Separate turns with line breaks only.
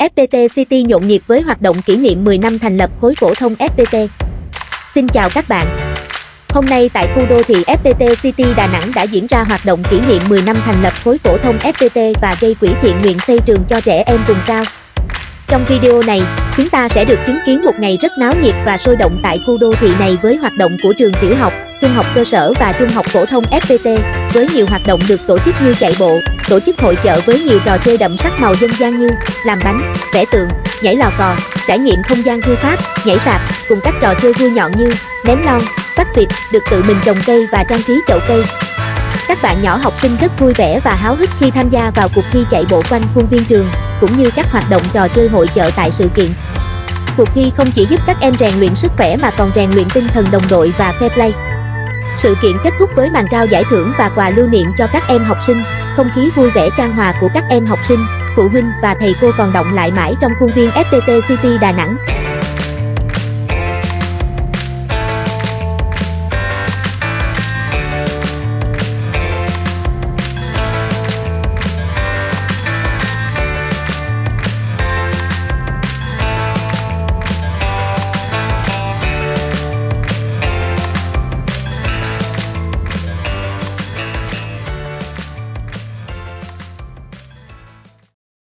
FPT City nhộn nhịp với hoạt động kỷ niệm 10 năm thành lập khối phổ thông FPT. Xin chào các bạn. Hôm nay tại khu đô thị FPT City Đà Nẵng đã diễn ra hoạt động kỷ niệm 10 năm thành lập khối phổ thông FPT và gây quỹ thiện nguyện xây trường cho trẻ em vùng cao. Trong video này, chúng ta sẽ được chứng kiến một ngày rất náo nhiệt và sôi động tại khu đô thị này với hoạt động của trường tiểu học, trung học cơ sở và trung học phổ thông FPT, với nhiều hoạt động được tổ chức như chạy bộ, tổ chức hội chợ với nhiều trò chơi đậm sắc màu dân gian như làm bánh, vẽ tượng, nhảy lò cò, trải nghiệm không gian thư pháp, nhảy sạp, cùng các trò chơi vui nhọn như ném lon, bắt vịt, được tự mình trồng cây và trang trí chậu cây. Các bạn nhỏ học sinh rất vui vẻ và háo hức khi tham gia vào cuộc thi chạy bộ quanh khuôn viên trường, cũng như các hoạt động trò chơi hội chợ tại sự kiện. Cuộc thi không chỉ giúp các em rèn luyện sức khỏe mà còn rèn luyện tinh thần đồng đội và fair play. Sự kiện kết thúc với màn trao giải thưởng và quà lưu niệm cho các em học sinh, không khí vui vẻ trang hòa của các em học sinh, phụ huynh và thầy cô còn động lại mãi trong khuôn viên FPT City Đà Nẵng.